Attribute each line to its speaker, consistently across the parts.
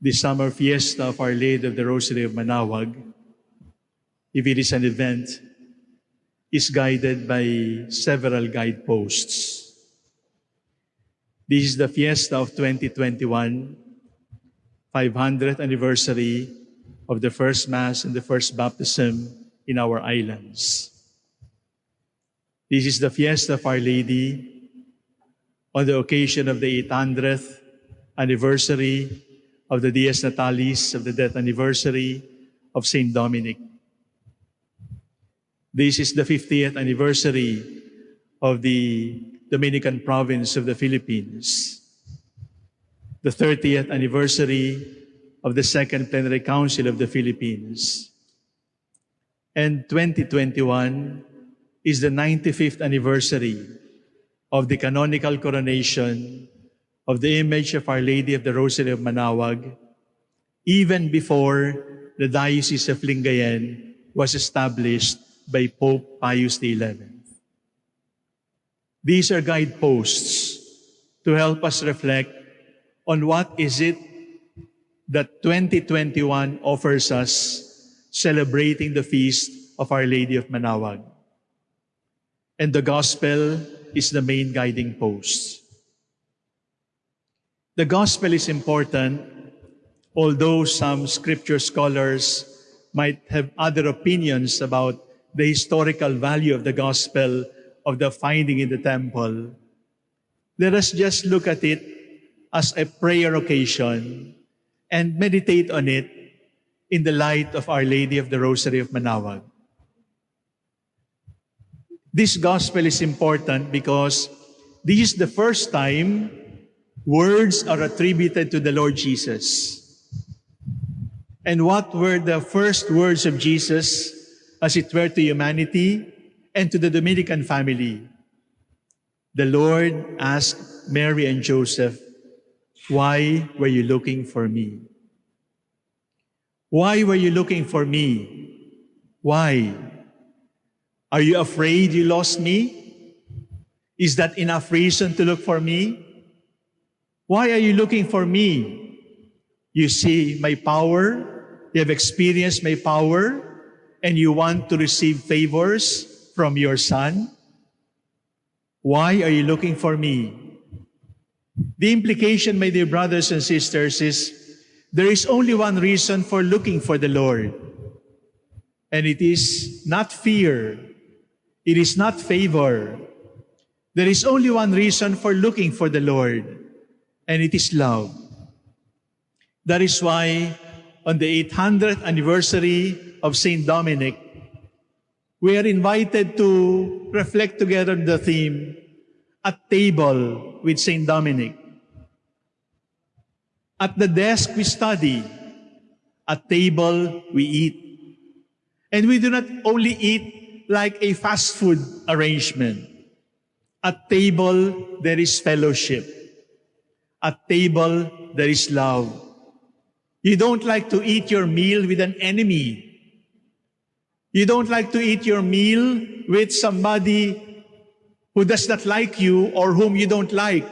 Speaker 1: the summer fiesta of Our Lady of the Rosary of Manawag, if it is an event, is guided by several guideposts. This is the fiesta of 2021, 500th anniversary of the first Mass and the first baptism in our islands. This is the fiesta of Our Lady on the occasion of the 800th anniversary of the Dies Natalis, of the death anniversary of Saint Dominic. This is the 50th anniversary of the Dominican province of the Philippines, the 30th anniversary of the Second Plenary Council of the Philippines, and 2021 is the 95th anniversary of the canonical coronation of the image of Our Lady of the Rosary of Manawag, even before the Diocese of Lingayen was established by Pope Pius XI. These are guideposts to help us reflect on what is it that 2021 offers us celebrating the feast of Our Lady of Manawag. And the gospel is the main guiding post. The gospel is important, although some scripture scholars might have other opinions about the historical value of the gospel of the finding in the temple. Let us just look at it as a prayer occasion and meditate on it in the light of Our Lady of the Rosary of Manawag. This gospel is important because this is the first time words are attributed to the Lord Jesus. And what were the first words of Jesus as it were to humanity and to the Dominican family? The Lord asked Mary and Joseph, Why were you looking for me? Why were you looking for me? Why? Are you afraid you lost me? Is that enough reason to look for me? Why are you looking for me? You see my power, you have experienced my power, and you want to receive favors from your son? Why are you looking for me? The implication, my dear brothers and sisters, is there is only one reason for looking for the Lord. And it is not fear. It is not favor. There is only one reason for looking for the Lord, and it is love. That is why on the 800th anniversary of St. Dominic, we are invited to reflect together the theme, at table with St. Dominic. At the desk we study, at table we eat. And we do not only eat like a fast food arrangement. At table, there is fellowship. At table, there is love. You don't like to eat your meal with an enemy. You don't like to eat your meal with somebody who does not like you or whom you don't like.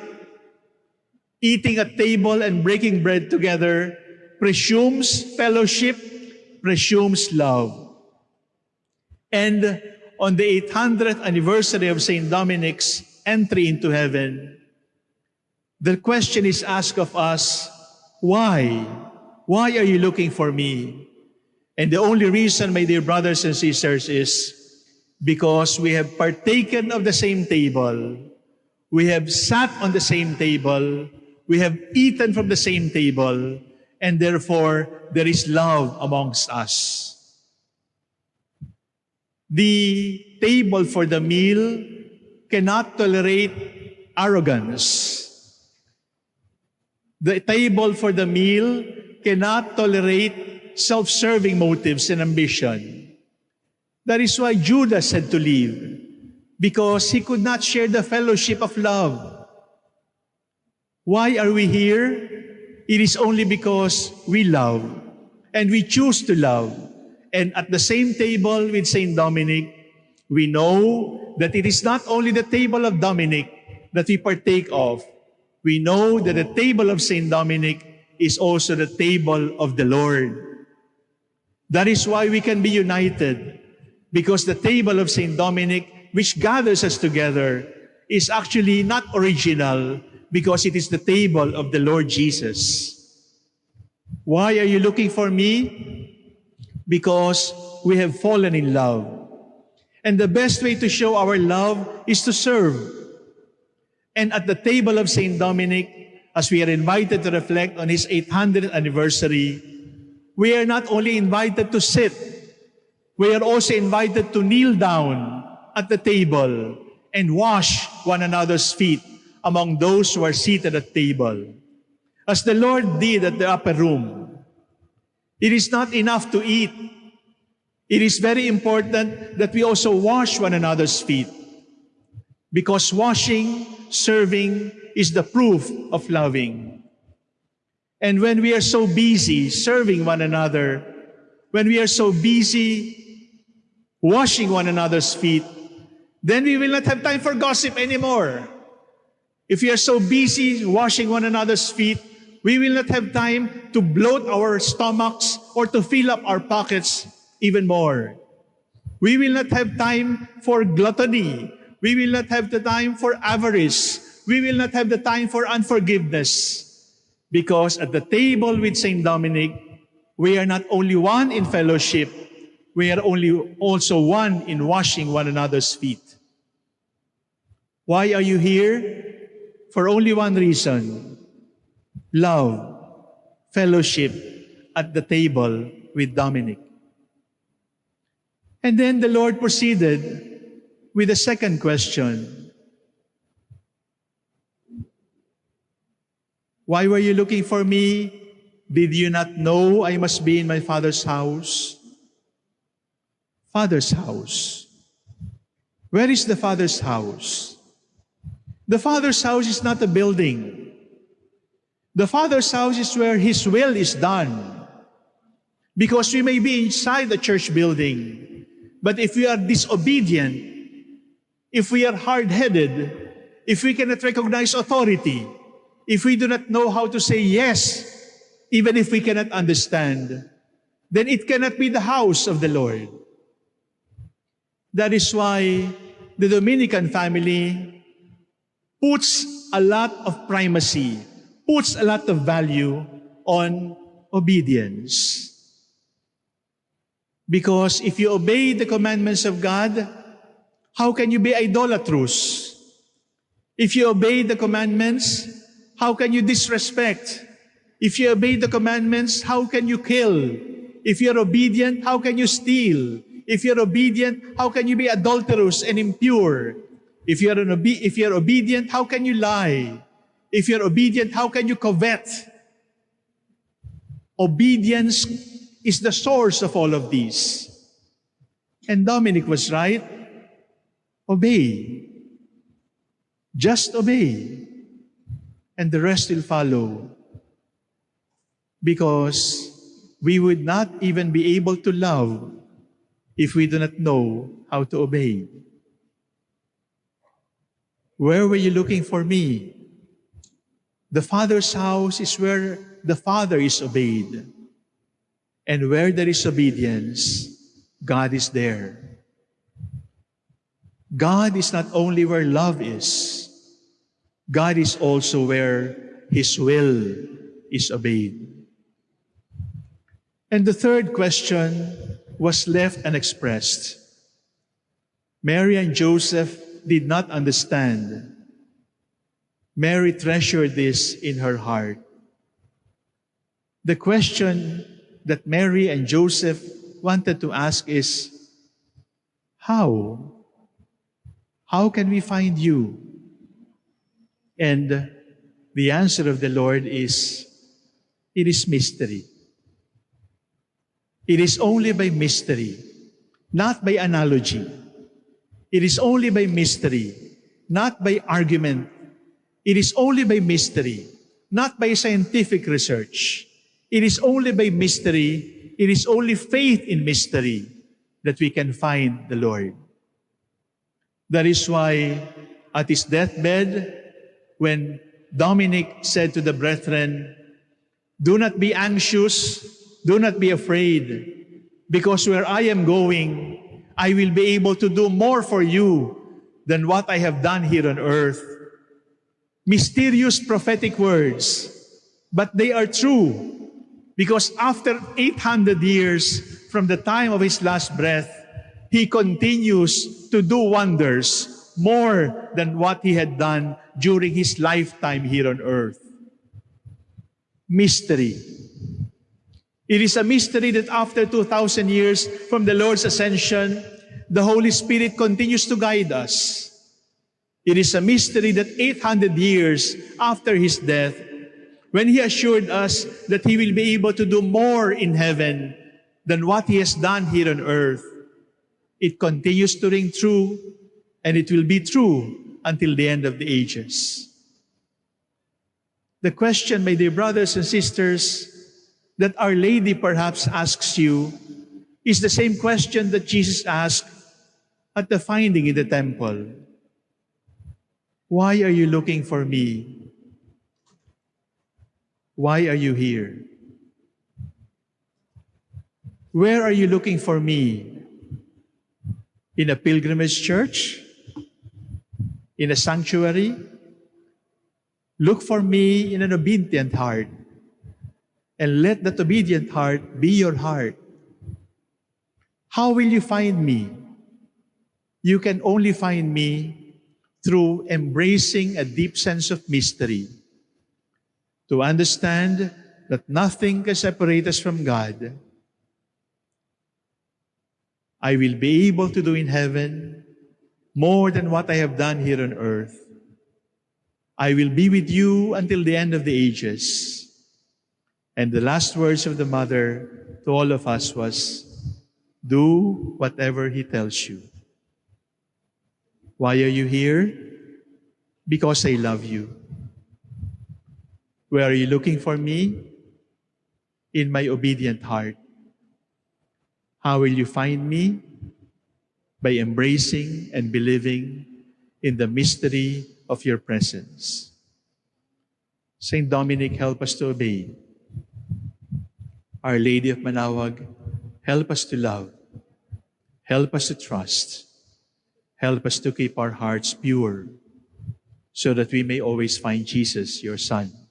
Speaker 1: Eating at table and breaking bread together presumes fellowship, presumes love. And on the 800th anniversary of St. Dominic's entry into heaven, the question is asked of us, why? Why are you looking for me? And the only reason, my dear brothers and sisters, is because we have partaken of the same table. We have sat on the same table. We have eaten from the same table. And therefore, there is love amongst us. The table for the meal cannot tolerate arrogance. The table for the meal cannot tolerate self-serving motives and ambition. That is why Judas had to leave, because he could not share the fellowship of love. Why are we here? It is only because we love, and we choose to love. And at the same table with Saint Dominic, we know that it is not only the table of Dominic that we partake of. We know that the table of Saint Dominic is also the table of the Lord. That is why we can be united, because the table of St. Dominic, which gathers us together, is actually not original, because it is the table of the Lord Jesus. Why are you looking for me? Because we have fallen in love. And the best way to show our love is to serve. And at the table of St. Dominic, as we are invited to reflect on his 800th anniversary, we are not only invited to sit, we are also invited to kneel down at the table and wash one another's feet among those who are seated at table. As the Lord did at the upper room, it is not enough to eat. It is very important that we also wash one another's feet. Because washing, serving, is the proof of loving. And when we are so busy serving one another, when we are so busy washing one another's feet, then we will not have time for gossip anymore. If we are so busy washing one another's feet, we will not have time to bloat our stomachs or to fill up our pockets even more. We will not have time for gluttony. We will not have the time for avarice. We will not have the time for unforgiveness. Because at the table with St. Dominic, we are not only one in fellowship, we are only also one in washing one another's feet. Why are you here? For only one reason. Love, fellowship at the table with Dominic. And then the Lord proceeded with the second question. Why were you looking for me? Did you not know I must be in my Father's house? Father's house. Where is the Father's house? The Father's house is not a building. The Father's house is where His will is done. Because we may be inside the church building, but if we are disobedient, if we are hard-headed, if we cannot recognize authority, if we do not know how to say yes, even if we cannot understand, then it cannot be the house of the Lord. That is why the Dominican family puts a lot of primacy, puts a lot of value on obedience. Because if you obey the commandments of God, how can you be idolatrous? If you obey the commandments, how can you disrespect? If you obey the commandments, how can you kill? If you're obedient, how can you steal? If you're obedient, how can you be adulterous and impure? If you're, an obe- if you're obedient, how can you lie? If you're obedient, how can you covet? Obedience is the source of all of these. And Dominic was right. Obey. Just obey. And the rest will follow. Because we would not even be able to love if we do not know how to obey. Where were you looking for me? The Father's house is where the Father is obeyed. And where there is obedience, God is there. God is not only where love is, God is also where His will is obeyed. And the third question was left unexpressed. Mary and Joseph did not understand. Mary treasured this in her heart. The question that Mary and Joseph wanted to ask is, How? How can we find you? And the answer of the Lord is, It is mystery. It is only by mystery, not by analogy. It is only by mystery, not by argument. It is only by mystery, not by scientific research. It is only by mystery, it is only faith in mystery that we can find the Lord. That is why at his deathbed, when Dominic said to the brethren, Do not be anxious. Do not be afraid. Because where I am going, I will be able to do more for you than what I have done here on earth. Mysterious prophetic words, but they are true. Because after 800 years from the time of his last breath, he continues to do wonders more than what he had done during his lifetime here on earth. Mystery. It is a mystery that after 2,000 years from the Lord's ascension, the Holy Spirit continues to guide us. It is a mystery that 800 years after his death, when he assured us that he will be able to do more in heaven than what he has done here on earth, it continues to ring true and it will be true until the end of the ages. The question, my dear brothers and sisters, that Our Lady perhaps asks you is the same question that Jesus asked at the finding in the temple. Why are you looking for me? Why are you here? Where are you looking for me? In a pilgrimage church? In a sanctuary? Look for me in an obedient heart. And let that obedient heart be your heart. How will you find me? You can only find me through embracing a deep sense of mystery. To understand that nothing can separate us from God. I will be able to do in heaven more than what I have done here on earth. I will be with you until the end of the ages. And the last words of the mother to all of us was, do whatever he tells you. Why are you here? Because I love you. Where are you looking for me? In my obedient heart. How will you find me? By embracing and believing in the mystery of your presence. Saint Dominic, help us to obey. Our Lady of Manawag, help us to love. Help us to trust. Help us to keep our hearts pure so that we may always find Jesus, your Son.